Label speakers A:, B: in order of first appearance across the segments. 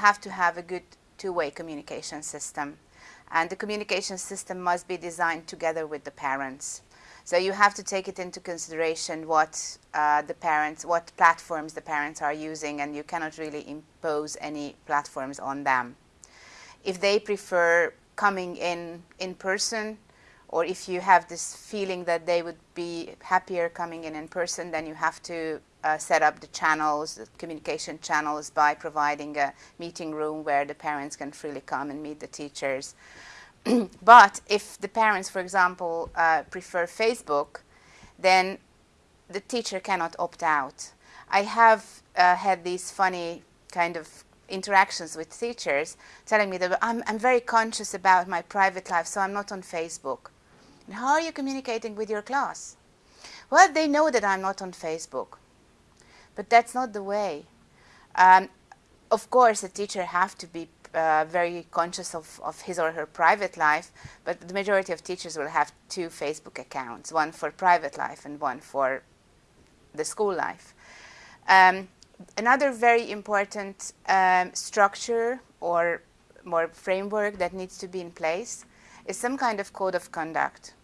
A: have to have a good two-way communication system. And the communication system must be designed together with the parents. So you have to take it into consideration what uh, the parents, what platforms the parents are using, and you cannot really impose any platforms on them. If they prefer coming in in person, or if you have this feeling that they would be happier coming in in person, then you have to uh, set up the channels, the communication channels, by providing a meeting room where the parents can freely come and meet the teachers. but if the parents, for example, uh, prefer Facebook, then the teacher cannot opt out. I have uh, had these funny kind of interactions with teachers telling me that I'm, I'm very conscious about my private life, so I'm not on Facebook. And how are you communicating with your class? Well, they know that I'm not on Facebook, but that's not the way. Um, of course, a teacher have to be uh, very conscious of, of his or her private life, but the majority of teachers will have two Facebook accounts, one for private life and one for the school life. Um, another very important um, structure or more framework that needs to be in place is some kind of code of conduct.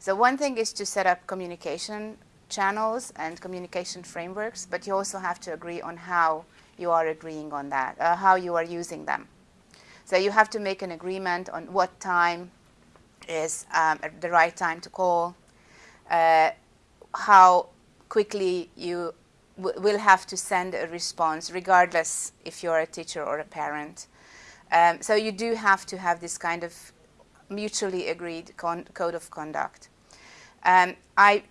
A: So one thing is to set up communication channels and communication frameworks, but you also have to agree on how you are agreeing on that, uh, how you are using them. So you have to make an agreement on what time is um, the right time to call, uh, how quickly you will have to send a response, regardless if you're a teacher or a parent. Um, so you do have to have this kind of mutually agreed code of conduct. Um, I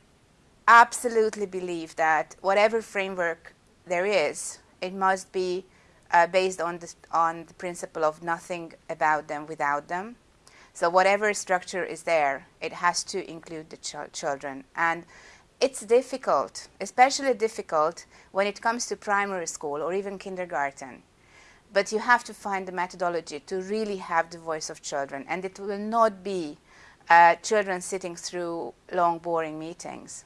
A: absolutely believe that whatever framework there is, it must be uh, based on the, on the principle of nothing about them without them. So whatever structure is there, it has to include the ch children. And it's difficult, especially difficult when it comes to primary school or even kindergarten. But you have to find the methodology to really have the voice of children. And it will not be uh, children sitting through long, boring meetings.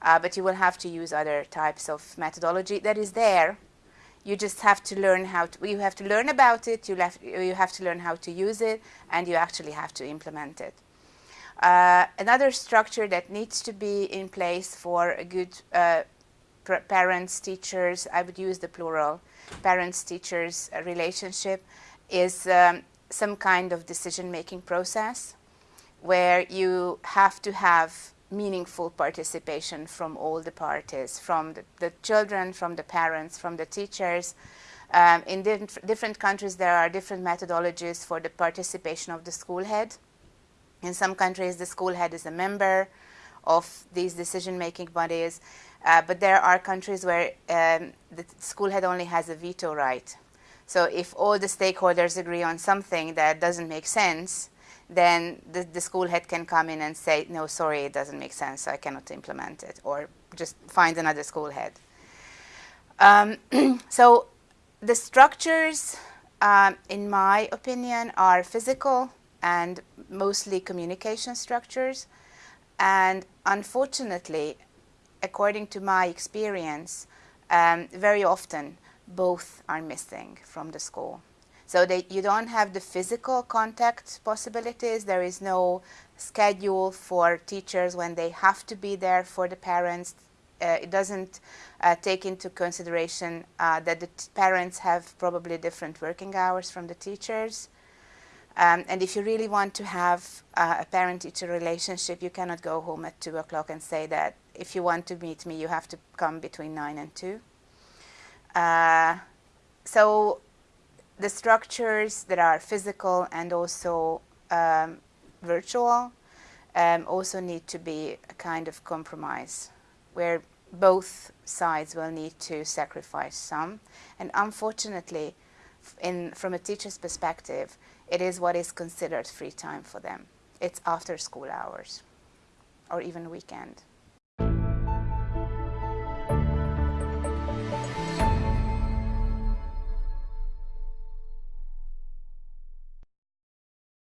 A: Uh, but you will have to use other types of methodology that is there you just have to learn how to, you have to learn about it, you, left, you have to learn how to use it, and you actually have to implement it. Uh, another structure that needs to be in place for a good uh, parents, teachers, I would use the plural, parents, teachers uh, relationship is um, some kind of decision-making process where you have to have meaningful participation from all the parties, from the, the children, from the parents, from the teachers. Um, in diff different countries, there are different methodologies for the participation of the school head. In some countries, the school head is a member of these decision-making bodies, uh, but there are countries where um, the school head only has a veto right. So if all the stakeholders agree on something that doesn't make sense, then the, the, school head can come in and say, no, sorry, it doesn't make sense, I cannot implement it, or just find another school head. Um, so the structures, um, in my opinion, are physical and mostly communication structures. And unfortunately, according to my experience, um, very often both are missing from the school. So they, you don't have the physical contact possibilities. There is no schedule for teachers when they have to be there for the parents. Uh, it doesn't uh, take into consideration uh, that the parents have probably different working hours from the teachers. Um, and if you really want to have uh, a parent-teacher relationship, you cannot go home at 2 o'clock and say that if you want to meet me, you have to come between 9 and 2. Uh, so the structures that are physical and also um, virtual um, also need to be a kind of compromise where both sides will need to sacrifice some. And unfortunately, in, from a teacher's perspective, it is what is considered free time for them. It's after school hours or even weekend.